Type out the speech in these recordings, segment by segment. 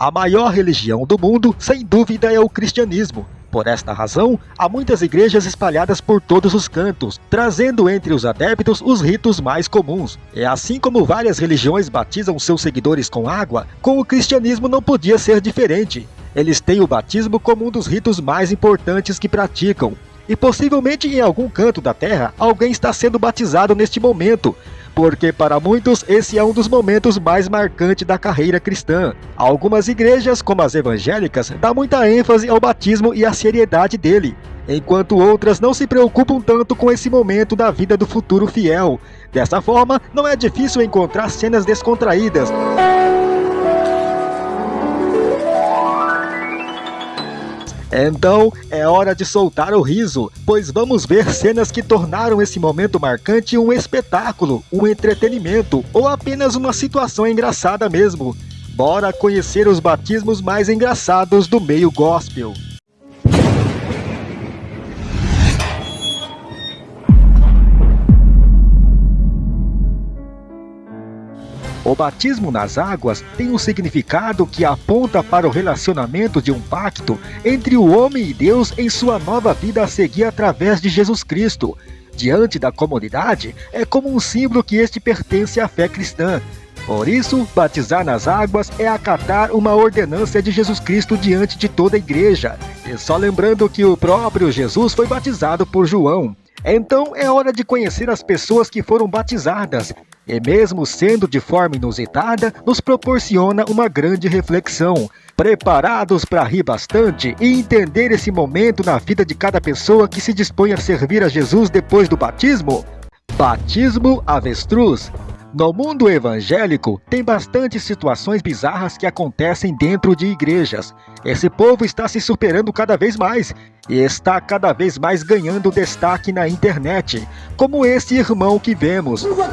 A maior religião do mundo, sem dúvida, é o cristianismo. Por esta razão, há muitas igrejas espalhadas por todos os cantos, trazendo entre os adeptos os ritos mais comuns. E assim como várias religiões batizam seus seguidores com água, com o cristianismo não podia ser diferente. Eles têm o batismo como um dos ritos mais importantes que praticam. E possivelmente em algum canto da terra, alguém está sendo batizado neste momento, porque para muitos esse é um dos momentos mais marcantes da carreira cristã. Algumas igrejas, como as evangélicas, dão muita ênfase ao batismo e à seriedade dele, enquanto outras não se preocupam tanto com esse momento da vida do futuro fiel. Dessa forma, não é difícil encontrar cenas descontraídas. Então, é hora de soltar o riso, pois vamos ver cenas que tornaram esse momento marcante um espetáculo, um entretenimento ou apenas uma situação engraçada mesmo. Bora conhecer os batismos mais engraçados do meio gospel. O batismo nas águas tem um significado que aponta para o relacionamento de um pacto entre o homem e Deus em sua nova vida a seguir através de Jesus Cristo. Diante da comunidade, é como um símbolo que este pertence à fé cristã. Por isso, batizar nas águas é acatar uma ordenança de Jesus Cristo diante de toda a igreja. E só lembrando que o próprio Jesus foi batizado por João. Então é hora de conhecer as pessoas que foram batizadas e mesmo sendo de forma inusitada, nos proporciona uma grande reflexão. Preparados para rir bastante e entender esse momento na vida de cada pessoa que se dispõe a servir a Jesus depois do batismo? Batismo avestruz no mundo evangélico, tem bastante situações bizarras que acontecem dentro de igrejas. Esse povo está se superando cada vez mais e está cada vez mais ganhando destaque na internet, como esse irmão que vemos. Eu não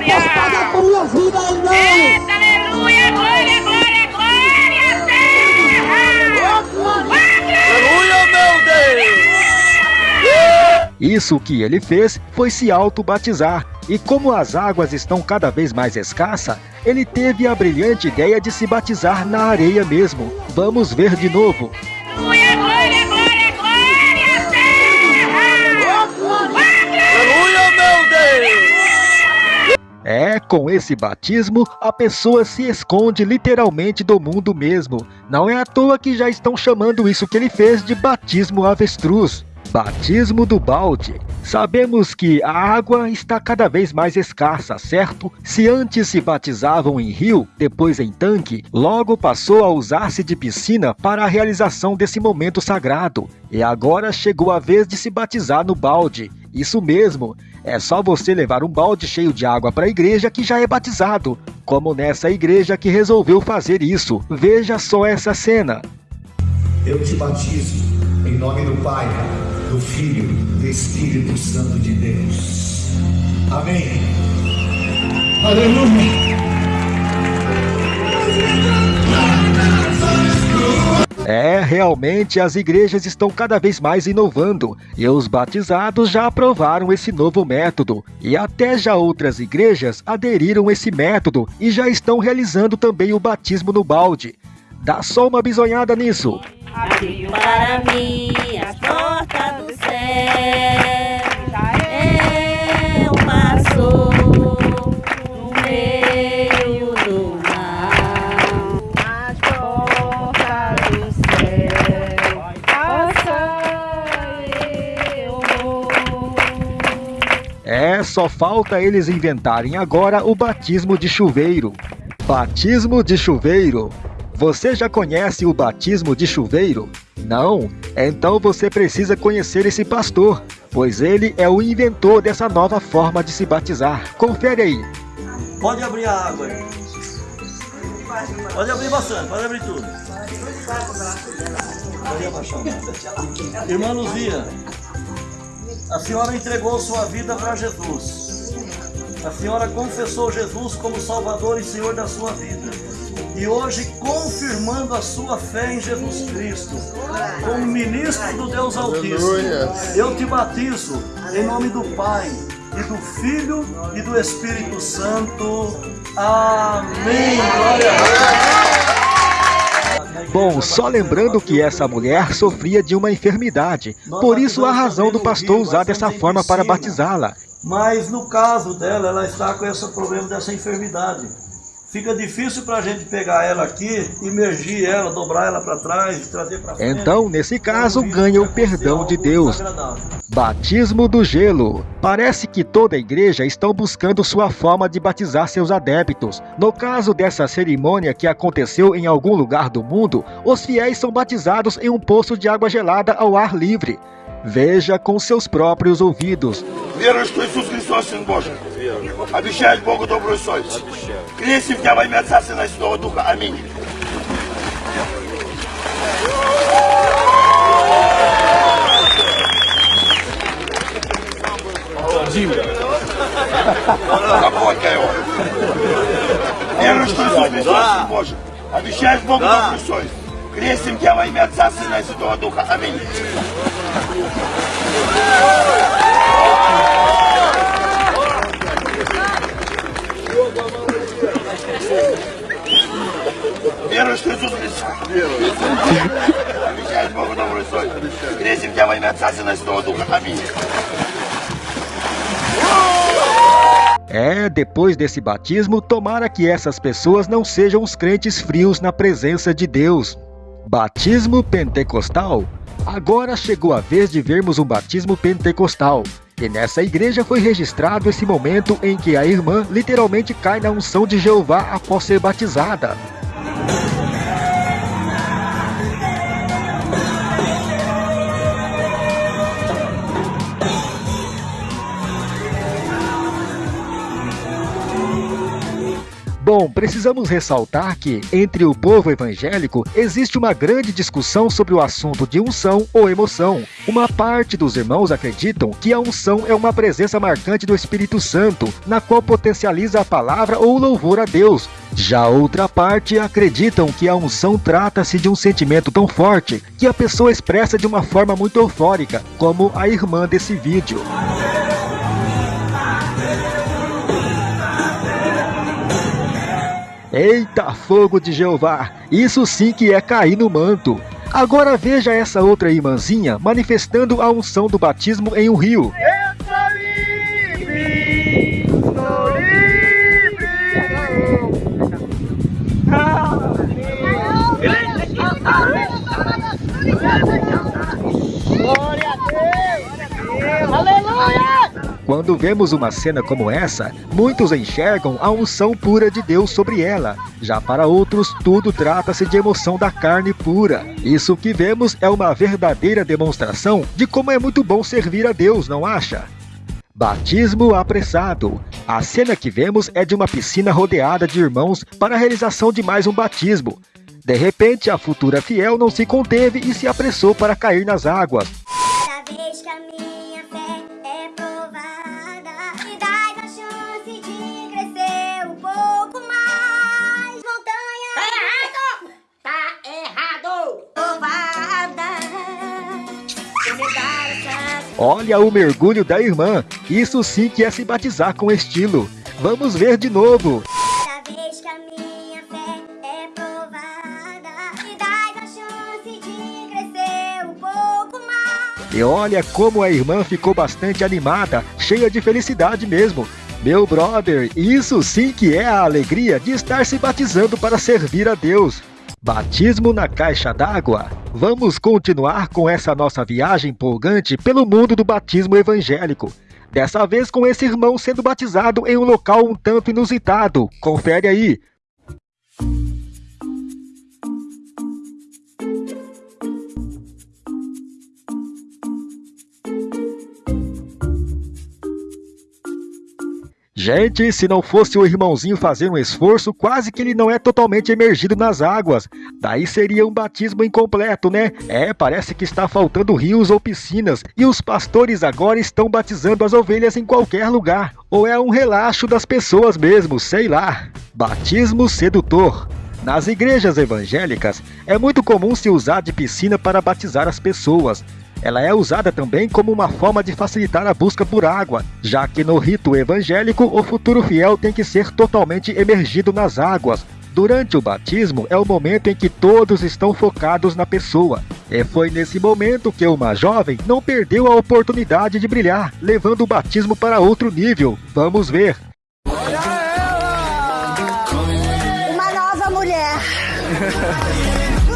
posso pagar por Isso que ele fez foi se auto-batizar, e como as águas estão cada vez mais escassas, ele teve a brilhante ideia de se batizar na areia mesmo. Vamos ver de novo. Aleluia, glória, glória, glória, Aleluia, meu Deus! É, com esse batismo, a pessoa se esconde literalmente do mundo mesmo. Não é à toa que já estão chamando isso que ele fez de batismo avestruz. Batismo do balde. Sabemos que a água está cada vez mais escassa, certo? Se antes se batizavam em rio, depois em tanque, logo passou a usar-se de piscina para a realização desse momento sagrado. E agora chegou a vez de se batizar no balde. Isso mesmo, é só você levar um balde cheio de água para a igreja que já é batizado, como nessa igreja que resolveu fazer isso. Veja só essa cena. Eu te batizo em nome do Pai do Filho, do Espírito Santo de Deus. Amém. Aleluia. É, realmente as igrejas estão cada vez mais inovando e os batizados já aprovaram esse novo método e até já outras igrejas aderiram esse método e já estão realizando também o batismo no balde. Dá só uma bisonhada nisso. Abriu para mim as portas. É só falta eles inventarem agora o batismo de chuveiro. Batismo de chuveiro. Você já conhece o batismo de chuveiro? Não? Então você precisa conhecer esse pastor, pois ele é o inventor dessa nova forma de se batizar. Confere aí. Pode abrir a água aí. Pode abrir bastante, pode abrir tudo. Irmã Luzia, a senhora entregou sua vida para Jesus. A senhora confessou Jesus como Salvador e Senhor da sua vida e hoje confirmando a sua fé em Jesus Cristo, como ministro do Deus Altíssimo, eu te batizo em nome do Pai, e do Filho e do Espírito Santo. Amém. Glória a Deus. Bom, só lembrando que essa mulher sofria de uma enfermidade, por isso a razão do pastor usar dessa forma para batizá-la. Mas no caso dela, ela está com esse problema dessa enfermidade. Fica difícil para a gente pegar ela aqui, imergir ela, dobrar ela para trás, trazer para frente. Então, nesse caso, ganha o perdão de Deus. Batismo do gelo. Parece que toda a igreja estão buscando sua forma de batizar seus adeptos. No caso dessa cerimônia que aconteceu em algum lugar do mundo, os fiéis são batizados em um poço de água gelada ao ar livre. Veja com seus próprios ouvidos. Верую, что Иисус Христос Сын Божий. Обещает Богу добрую совесть. Крестим тебя во имя Отца, Сына и Святого Духа. Аминь. Запомни его. Верую, что Иисус Христос Сын Божий. Обещаешь Богу добрую совесть. Крестим тебя во имя Отца, Сына и Святого Духа. Аминь. Верую, что Иисус Христос. Обещаешь Богу добрую совесть. Крестим тебя во имя Отца, Сына и Святого Духа. Аминь. É, depois desse batismo, tomara que essas pessoas não sejam os crentes frios na presença de Deus. Batismo pentecostal. Agora chegou a vez de vermos um batismo pentecostal. E nessa igreja foi registrado esse momento em que a irmã literalmente cai na unção de Jeová após ser batizada. Bom, precisamos ressaltar que, entre o povo evangélico, existe uma grande discussão sobre o assunto de unção ou emoção. Uma parte dos irmãos acreditam que a unção é uma presença marcante do Espírito Santo, na qual potencializa a palavra ou louvor a Deus. Já outra parte acreditam que a unção trata-se de um sentimento tão forte que a pessoa expressa de uma forma muito eufórica, como a irmã desse vídeo. Eita fogo de Jeová, isso sim que é cair no manto. Agora veja essa outra irmãzinha manifestando a unção do batismo em um rio. Quando vemos uma cena como essa, muitos enxergam a unção pura de Deus sobre ela. Já para outros, tudo trata-se de emoção da carne pura. Isso que vemos é uma verdadeira demonstração de como é muito bom servir a Deus, não acha? Batismo apressado. A cena que vemos é de uma piscina rodeada de irmãos para a realização de mais um batismo. De repente, a futura fiel não se conteve e se apressou para cair nas águas. Olha o mergulho da irmã. Isso sim que é se batizar com estilo. Vamos ver de novo. E olha como a irmã ficou bastante animada, cheia de felicidade mesmo. Meu brother, isso sim que é a alegria de estar se batizando para servir a Deus. Batismo na caixa d'água. Vamos continuar com essa nossa viagem empolgante pelo mundo do batismo evangélico. Dessa vez com esse irmão sendo batizado em um local um tanto inusitado. Confere aí. Gente, se não fosse o irmãozinho fazer um esforço, quase que ele não é totalmente emergido nas águas. Daí seria um batismo incompleto, né? É, parece que está faltando rios ou piscinas, e os pastores agora estão batizando as ovelhas em qualquer lugar. Ou é um relaxo das pessoas mesmo, sei lá. Batismo sedutor. Nas igrejas evangélicas, é muito comum se usar de piscina para batizar as pessoas. Ela é usada também como uma forma de facilitar a busca por água, já que no rito evangélico o futuro fiel tem que ser totalmente emergido nas águas. Durante o batismo é o momento em que todos estão focados na pessoa. E foi nesse momento que uma jovem não perdeu a oportunidade de brilhar, levando o batismo para outro nível. Vamos ver. Uma nova mulher.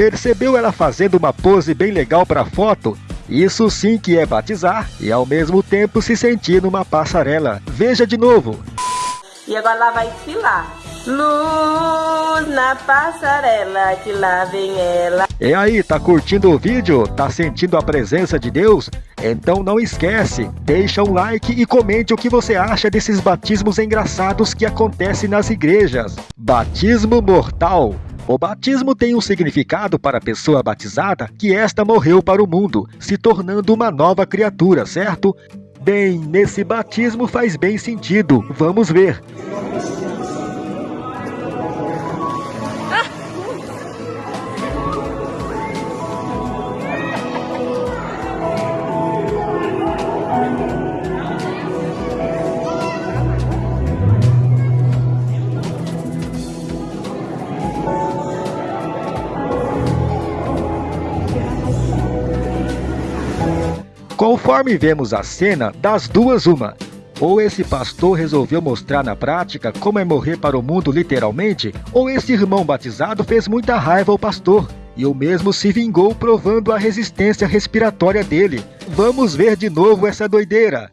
Percebeu ela fazendo uma pose bem legal para foto? Isso sim que é batizar e ao mesmo tempo se sentir numa passarela. Veja de novo. E agora ela vai desfilar. Luz na passarela, que lá vem ela. E aí, tá curtindo o vídeo? Tá sentindo a presença de Deus? Então não esquece, deixa um like e comente o que você acha desses batismos engraçados que acontecem nas igrejas. Batismo mortal. O batismo tem um significado para a pessoa batizada que esta morreu para o mundo, se tornando uma nova criatura, certo? Bem, nesse batismo faz bem sentido. Vamos ver. Conforme vemos a cena, das duas uma. Ou esse pastor resolveu mostrar na prática como é morrer para o mundo literalmente, ou esse irmão batizado fez muita raiva ao pastor, e o mesmo se vingou provando a resistência respiratória dele. Vamos ver de novo essa doideira.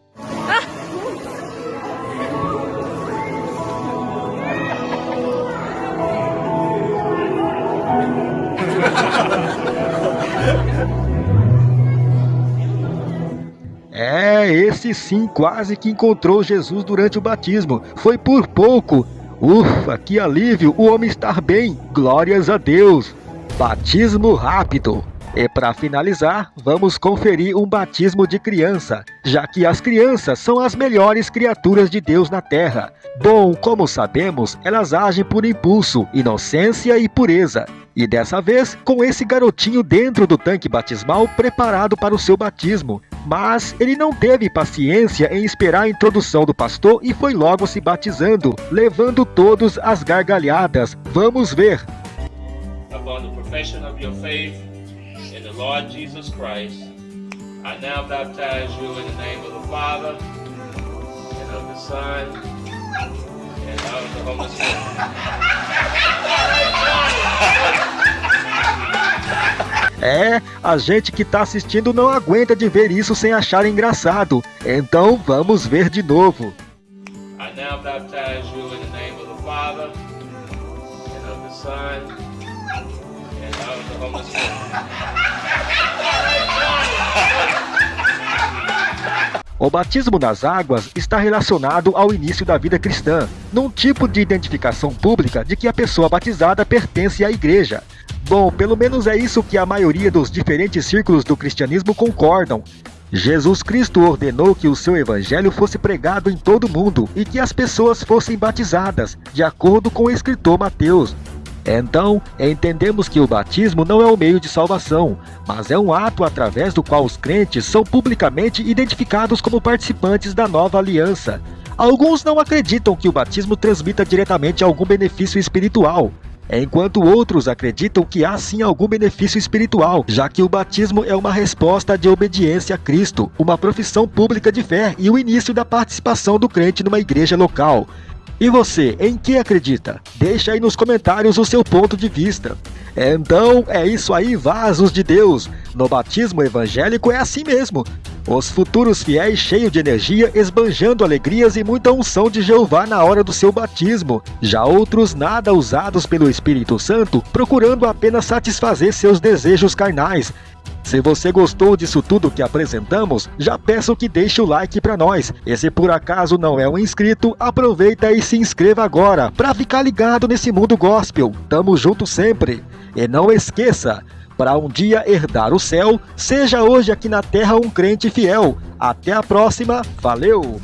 Esse sim quase que encontrou Jesus durante o batismo. Foi por pouco. Ufa, que alívio o homem estar bem. Glórias a Deus. Batismo rápido. E para finalizar, vamos conferir um batismo de criança, já que as crianças são as melhores criaturas de Deus na Terra. Bom, como sabemos, elas agem por impulso, inocência e pureza. E dessa vez, com esse garotinho dentro do tanque batismal preparado para o seu batismo. Mas ele não teve paciência em esperar a introdução do pastor e foi logo se batizando, levando todos às gargalhadas. Vamos ver. Upon the profession of your faith in the Lord Jesus Christ, I now baptize you in the name of the Father and of the Son and of the Holy Spirit. É, a gente que tá assistindo não aguenta de ver isso sem achar engraçado. Então vamos ver de novo. I now baptize you in the name of the Father and of the Son and of the Holy Spirit. O batismo nas águas está relacionado ao início da vida cristã, num tipo de identificação pública de que a pessoa batizada pertence à igreja. Bom, pelo menos é isso que a maioria dos diferentes círculos do cristianismo concordam. Jesus Cristo ordenou que o seu evangelho fosse pregado em todo o mundo e que as pessoas fossem batizadas, de acordo com o escritor Mateus. Então, entendemos que o batismo não é o meio de salvação, mas é um ato através do qual os crentes são publicamente identificados como participantes da nova aliança. Alguns não acreditam que o batismo transmita diretamente algum benefício espiritual, enquanto outros acreditam que há sim algum benefício espiritual, já que o batismo é uma resposta de obediência a Cristo, uma profissão pública de fé e o início da participação do crente numa igreja local. E você, em que acredita? Deixa aí nos comentários o seu ponto de vista. Então, é isso aí, vasos de Deus. No batismo evangélico é assim mesmo. Os futuros fiéis cheios de energia, esbanjando alegrias e muita unção de Jeová na hora do seu batismo. Já outros nada usados pelo Espírito Santo, procurando apenas satisfazer seus desejos carnais. Se você gostou disso tudo que apresentamos, já peço que deixe o like para nós. E se por acaso não é um inscrito, aproveita e se inscreva agora para ficar ligado nesse mundo gospel. Tamo junto sempre. E não esqueça, para um dia herdar o céu, seja hoje aqui na terra um crente fiel. Até a próxima, valeu!